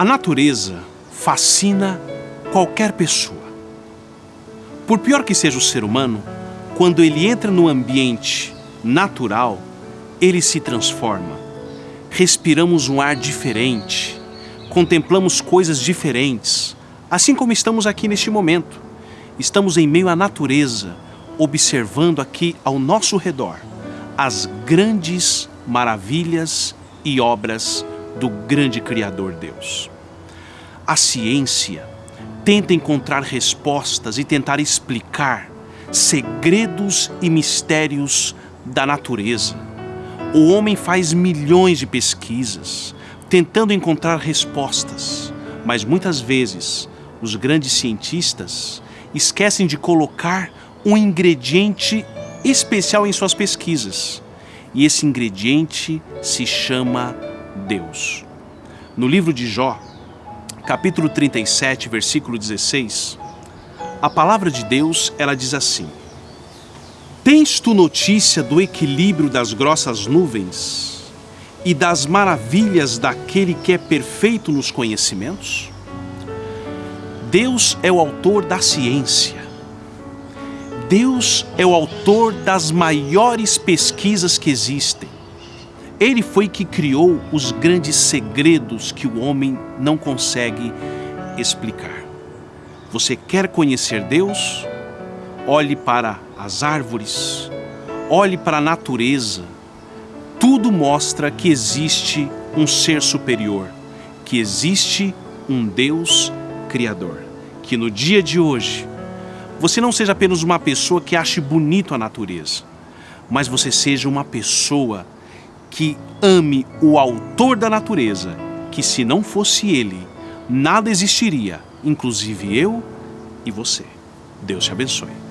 A natureza fascina qualquer pessoa. Por pior que seja o ser humano, quando ele entra no ambiente natural, ele se transforma. Respiramos um ar diferente, contemplamos coisas diferentes, assim como estamos aqui neste momento. Estamos em meio à natureza, observando aqui ao nosso redor as grandes maravilhas e obras do grande Criador Deus. A ciência tenta encontrar respostas e tentar explicar segredos e mistérios da natureza. O homem faz milhões de pesquisas tentando encontrar respostas, mas muitas vezes os grandes cientistas esquecem de colocar um ingrediente especial em suas pesquisas. E esse ingrediente se chama Deus. No livro de Jó, capítulo 37, versículo 16, a palavra de Deus, ela diz assim: Tens tu notícia do equilíbrio das grossas nuvens e das maravilhas daquele que é perfeito nos conhecimentos? Deus é o autor da ciência. Deus é o autor das maiores pesquisas que existem. Ele foi que criou os grandes segredos que o homem não consegue explicar. Você quer conhecer Deus? Olhe para as árvores, olhe para a natureza. Tudo mostra que existe um ser superior, que existe um Deus Criador. Que no dia de hoje você não seja apenas uma pessoa que ache bonito a natureza, mas você seja uma pessoa que ame o autor da natureza, que se não fosse ele, nada existiria, inclusive eu e você. Deus te abençoe.